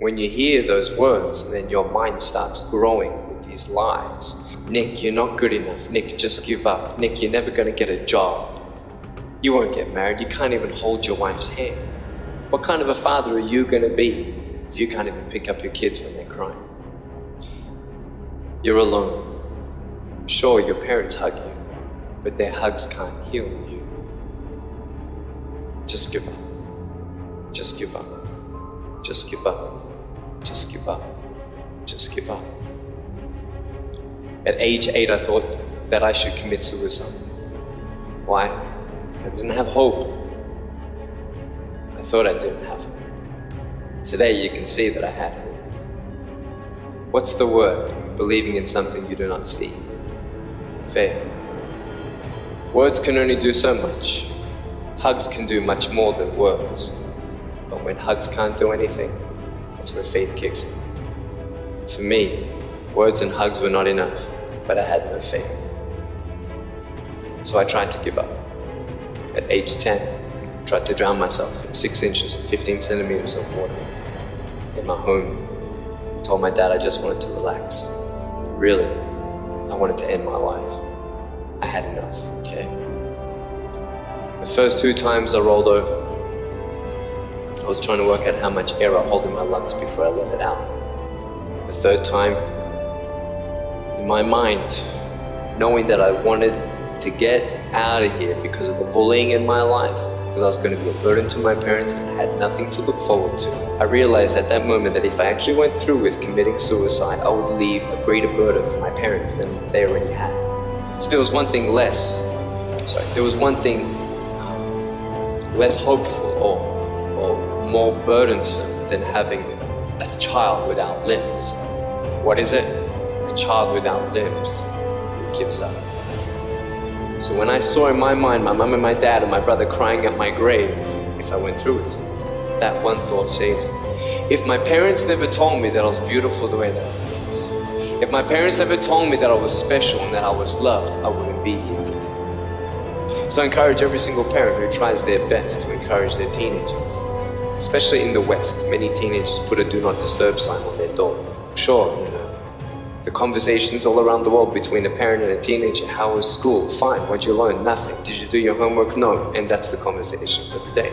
When you hear those words, then your mind starts growing with these lies. Nick, you're not good enough. Nick, just give up. Nick, you're never gonna get a job. You won't get married. You can't even hold your wife's hand. What kind of a father are you gonna be if you can't even pick up your kids when they're crying? You're alone. Sure, your parents hug you, but their hugs can't heal you. Just give up. Just give up. Just give up. Just give up. Just give up. At age eight, I thought that I should commit suicide. Why? I didn't have hope. I thought I didn't have it. Today, you can see that I had hope. What's the word? Believing in something you do not see. Faith. Words can only do so much. Hugs can do much more than words. But when hugs can't do anything, that's where faith kicks in. For me, words and hugs were not enough, but I had no faith. So I tried to give up. At age 10, I tried to drown myself in 6 inches or 15 centimeters of water. In my home, I told my dad I just wanted to relax. Really, I wanted to end my life. I had enough, okay? The first two times I rolled over, I was trying to work out how much air I hold in my lungs before I let it out. The third time, in my mind, knowing that I wanted to get out of here because of the bullying in my life, because I was going to be a burden to my parents and I had nothing to look forward to. I realized at that moment that if I actually went through with committing suicide, I would leave a greater burden for my parents than they already had. So there was one thing less, sorry, there was one thing um, less hopeful or, or more burdensome than having a child without limbs. What is it? A child without limbs gives up. So when I saw in my mind my mum and my dad and my brother crying at my grave, if I went through with it, that one thought saved me. If my parents never told me that I was beautiful the way that I was, if my parents never told me that I was special and that I was loved, I wouldn't be here today. So I encourage every single parent who tries their best to encourage their teenagers. Especially in the West, many teenagers put a do not disturb sign on their door. Sure, you know, the conversations all around the world between a parent and a teenager. How was school? Fine. What'd you learn? Nothing. Did you do your homework? No. And that's the conversation for the day.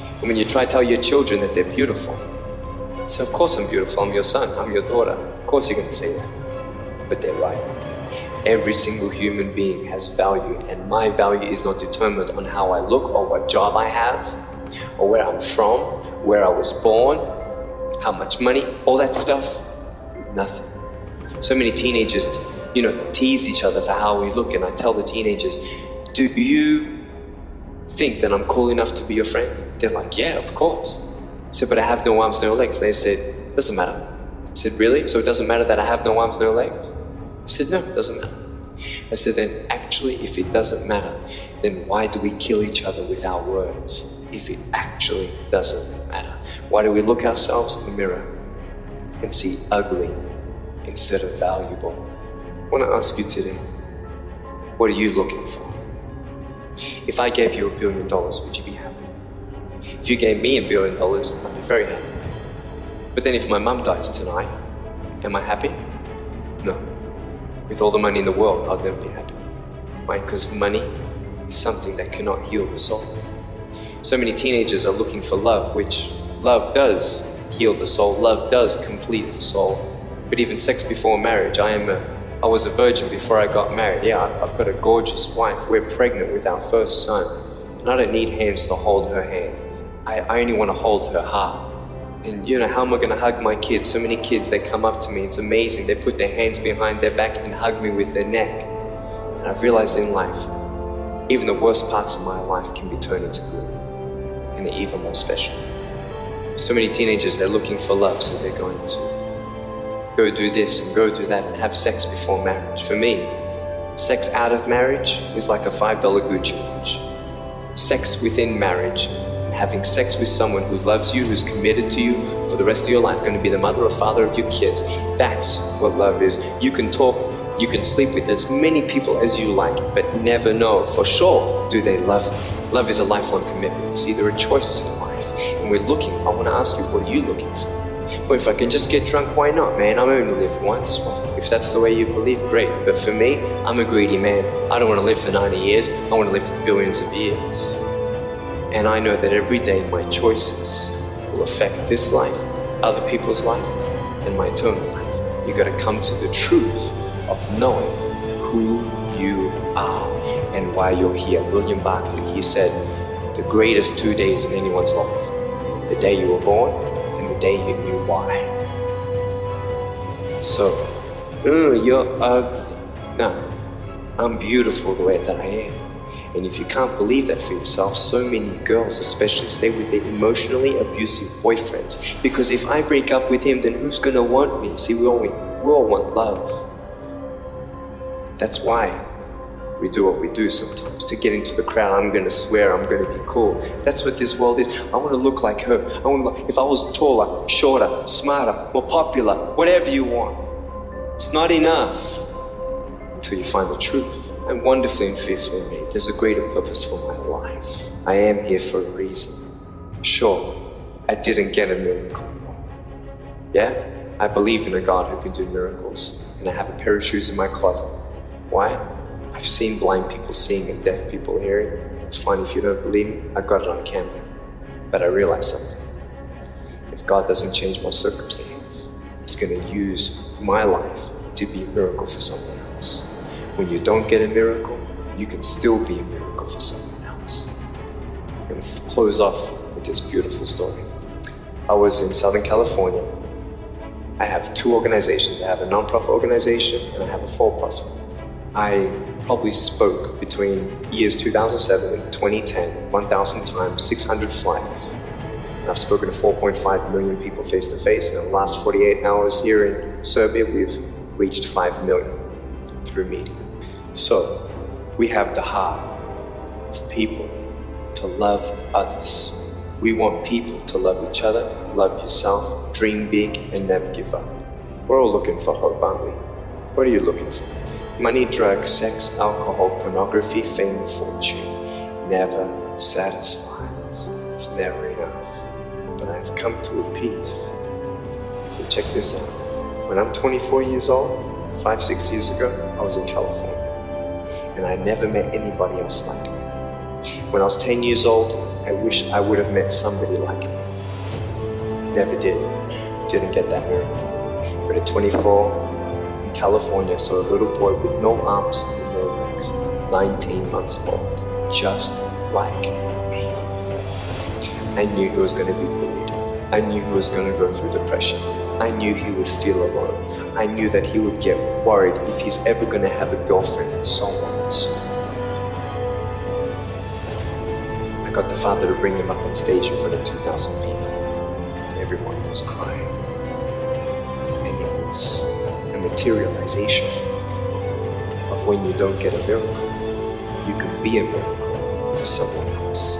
And when you try to tell your children that they're beautiful, so of course I'm beautiful. I'm your son. I'm your daughter. Of course you're going to say that. But they're right. Every single human being has value, and my value is not determined on how I look or what job I have, or where I'm from, where I was born, how much money, all that stuff. Nothing. So many teenagers, you know, tease each other for how we look, and I tell the teenagers, do you think that I'm cool enough to be your friend? They're like, yeah, of course. I said, but I have no arms, no legs. They said, doesn't matter. I said, really? So it doesn't matter that I have no arms, no legs? Said, no, it doesn't matter. I said, then actually, if it doesn't matter, then why do we kill each other with our words if it actually doesn't matter? Why do we look ourselves in the mirror and see ugly instead of valuable. I want to ask you today, what are you looking for? If I gave you a billion dollars, would you be happy? If you gave me a billion dollars, I'd be very happy. But then if my mum dies tonight, am I happy? With all the money in the world, I'll never be happy. Why? Because money is something that cannot heal the soul. So many teenagers are looking for love, which love does heal the soul, love does complete the soul. But even sex before marriage, I am a, I was a virgin before I got married. Yeah, I've, I've got a gorgeous wife. We're pregnant with our first son. And I don't need hands to hold her hand. I, I only want to hold her heart. And you know, how am I going to hug my kids? So many kids, they come up to me. It's amazing. They put their hands behind their back and hug me with their neck. And I've realized in life, even the worst parts of my life can be turned into good. And they're even more special. So many teenagers, they're looking for love, so they're going to go do this and go do that and have sex before marriage. For me, sex out of marriage is like a $5 Gucci watch. Sex within marriage having sex with someone who loves you, who's committed to you for the rest of your life, going to be the mother or father of your kids. That's what love is. You can talk, you can sleep with as many people as you like, but never know for sure do they love you. Love is a lifelong commitment. It's either a choice in life. And we're looking, I want to ask you, what are you looking for? Well, if I can just get drunk, why not, man? I'm only live once. Well, if that's the way you believe, great. But for me, I'm a greedy man. I don't want to live for 90 years. I want to live for billions of years. And I know that every day my choices will affect this life, other people's life, and my eternal life. You gotta come to the truth of knowing who you are and why you're here. William Barclay, he said, the greatest two days in anyone's life, the day you were born and the day you knew why. So, mm, you're ugly. No, I'm beautiful the way that I am. And if you can't believe that for yourself, so many girls especially stay with their emotionally abusive boyfriends. Because if I break up with him, then who's gonna want me? See, we all, we all want love. That's why we do what we do sometimes. To get into the crowd, I'm gonna swear, I'm gonna be cool. That's what this world is. I wanna look like her. I wanna look, if I was taller, shorter, smarter, more popular, whatever you want. It's not enough until you find the truth. I'm wonderfully and fearfully made. There's a greater purpose for my life. I am here for a reason. Sure, I didn't get a miracle. Yeah, I believe in a God who can do miracles, and I have a pair of shoes in my closet. Why? I've seen blind people seeing and deaf people hearing. It's fine if you don't believe me, I got it on camera. But I realized something. If God doesn't change my circumstance, He's going to use my life to be a miracle for someone. When you don't get a miracle, you can still be a miracle for someone else. I'm going to close off with this beautiful story. I was in Southern California. I have two organizations. I have a non-profit organization and I have a for-profit. I probably spoke between years 2007 and 2010 1,000 times, 600 flights. I've spoken to 4.5 million people face to face. In the last 48 hours here in Serbia, we've reached 5 million through media. So we have the heart of people to love others. We want people to love each other, love yourself, dream big, and never give up. We're all looking for hope, aren't we? What are you looking for? Money, drugs, sex, alcohol, pornography, fame, fortune never satisfies. It's never enough. But I've come to a peace. So check this out. When I'm 24 years old, five, six years ago, I was in California. And I never met anybody else like me. When I was 10 years old, I wish I would have met somebody like me. Never did. Didn't get that miracle. But at 24, in California, saw a little boy with no arms and no legs, 19 months old, just like me. I knew he was going to be bullied. I knew he was going to go through depression. I knew he would feel alone. I knew that he would get worried if he's ever going to have a girlfriend and so on and so on. I got the father to bring him up on stage in front of 2,000 people. Everyone was crying. And it was a materialization of when you don't get a miracle, you can be a miracle for someone else.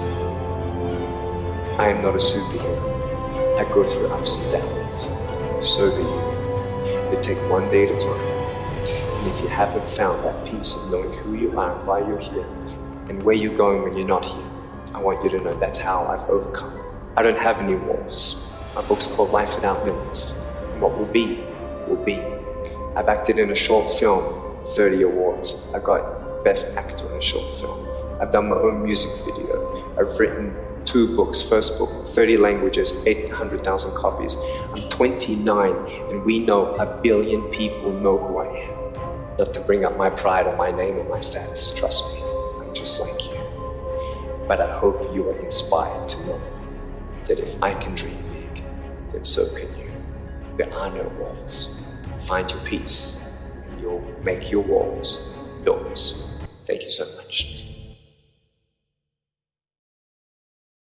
I am not a superhero. I go through ups and downs. So do you. They take one day at a time. And if you haven't found that peace of knowing who you are and why you're here, and where you're going when you're not here, I want you to know that's how I've overcome. I don't have any walls. My book's called Life Without Limits. And what will be, will be. I've acted in a short film, 30 awards. I got Best Actor in a Short Film. I've done my own music video. I've written two books. First book, 30 languages, 800,000 copies. I'm 29 and we know a billion people know who I am. Not to bring up my pride or my name or my status, trust me, I'm just like you. But I hope you are inspired to know that if I can dream big, then so can you. There are no walls. Find your peace and you'll make your walls yours. Thank you so much.